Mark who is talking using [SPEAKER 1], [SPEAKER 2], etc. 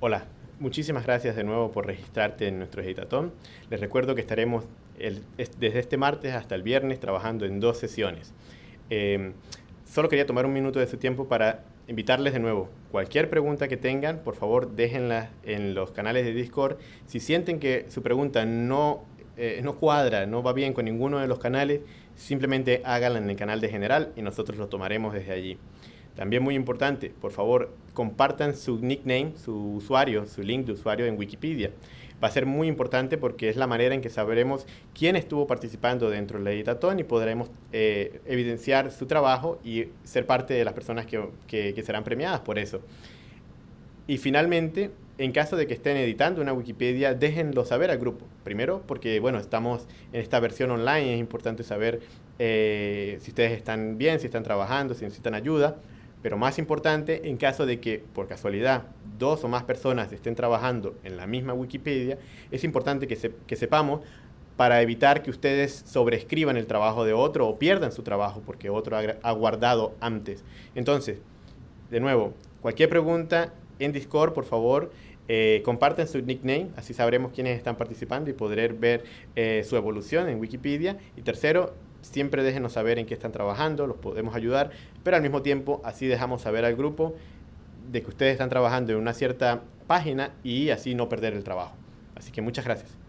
[SPEAKER 1] Hola, muchísimas gracias de nuevo por registrarte en nuestro Editatón. Les recuerdo que estaremos desde este martes hasta el viernes trabajando en dos sesiones. Em, solo quería tomar un minuto de su tiempo para invitarles de nuevo. Cualquier pregunta que tengan, por favor déjenla en los canales de Discord. Si sienten que su pregunta no, eh, no cuadra, no va bien con ninguno de los canales, simplemente háganla en el canal de general y nosotros lo tomaremos desde allí. También muy importante, por favor, compartan su nickname, su usuario, su link de usuario en Wikipedia. Va a ser muy importante porque es la manera en que sabremos quién estuvo participando dentro del editatón y podremos eh, evidenciar su trabajo y ser parte de las personas que, que serán premiadas por eso. Y finalmente, en caso de que estén editando una Wikipedia, déjenlo saber al grupo. Primero, porque bueno, estamos en esta versión online, es importante saber eh, si ustedes están bien, si están trabajando, si necesitan ayuda. Pero más importante, en caso de que por casualidad dos o más personas estén trabajando en la misma Wikipedia, es importante que, que sepamos para evitar que ustedes sobreescriban el trabajo de otro o pierdan su trabajo porque otro ha, guardado antes. Entonces, de nuevo, cualquier pregunta en Discord, por favor, eh, comparten su nickname, así sabremos quiénes están participando y poder ver eh, su evolución en Wikipedia. Y tercero, siempre déjenos saber en qué están trabajando, los podemos ayudar, pero al mismo tiempo así dejamos saber al grupo de que ustedes están trabajando en una cierta página y así no perder el trabajo. Así que muchas gracias.